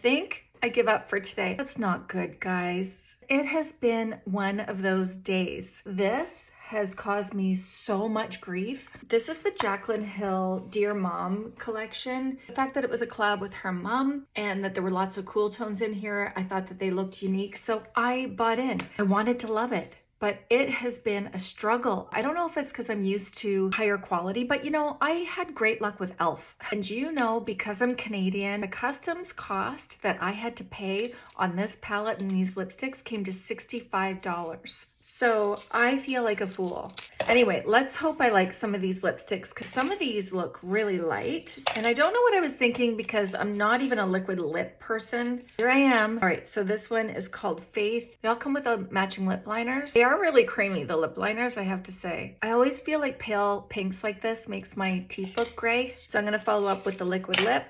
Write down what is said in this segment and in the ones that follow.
think I give up for today. That's not good, guys. It has been one of those days. This has caused me so much grief. This is the Jaclyn Hill Dear Mom collection. The fact that it was a collab with her mom and that there were lots of cool tones in here, I thought that they looked unique. So I bought in. I wanted to love it but it has been a struggle. I don't know if it's because I'm used to higher quality, but you know, I had great luck with e.l.f. And you know, because I'm Canadian, the customs cost that I had to pay on this palette and these lipsticks came to $65. So I feel like a fool. Anyway, let's hope I like some of these lipsticks because some of these look really light. And I don't know what I was thinking because I'm not even a liquid lip person. Here I am. All right, so this one is called Faith. They all come with a matching lip liners. They are really creamy, the lip liners, I have to say. I always feel like pale pinks like this makes my teeth look gray. So I'm gonna follow up with the liquid lip.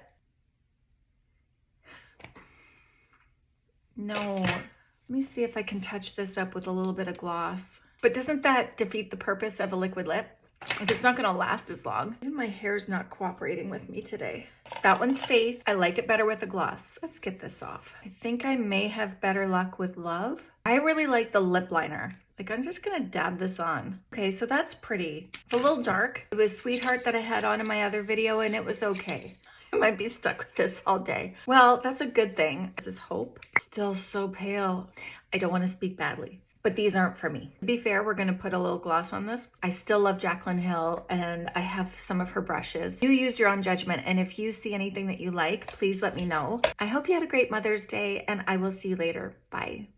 No, let me see if I can touch this up with a little bit of gloss. But doesn't that defeat the purpose of a liquid lip? If it's not gonna last as long. Even my hair's not cooperating with me today. That one's Faith. I like it better with a gloss. Let's get this off. I think I may have better luck with Love. I really like the lip liner. Like I'm just gonna dab this on. Okay, so that's pretty. It's a little dark. It was Sweetheart that I had on in my other video and it was okay. I might be stuck with this all day. Well, that's a good thing. This is Hope. Still so pale. I don't want to speak badly, but these aren't for me. To be fair, we're to put a little gloss on this. I still love Jaclyn Hill and I have some of her brushes. You use your own judgment. And if you see anything that you like, please let me know. I hope you had a great Mother's Day and I will see you later. Bye.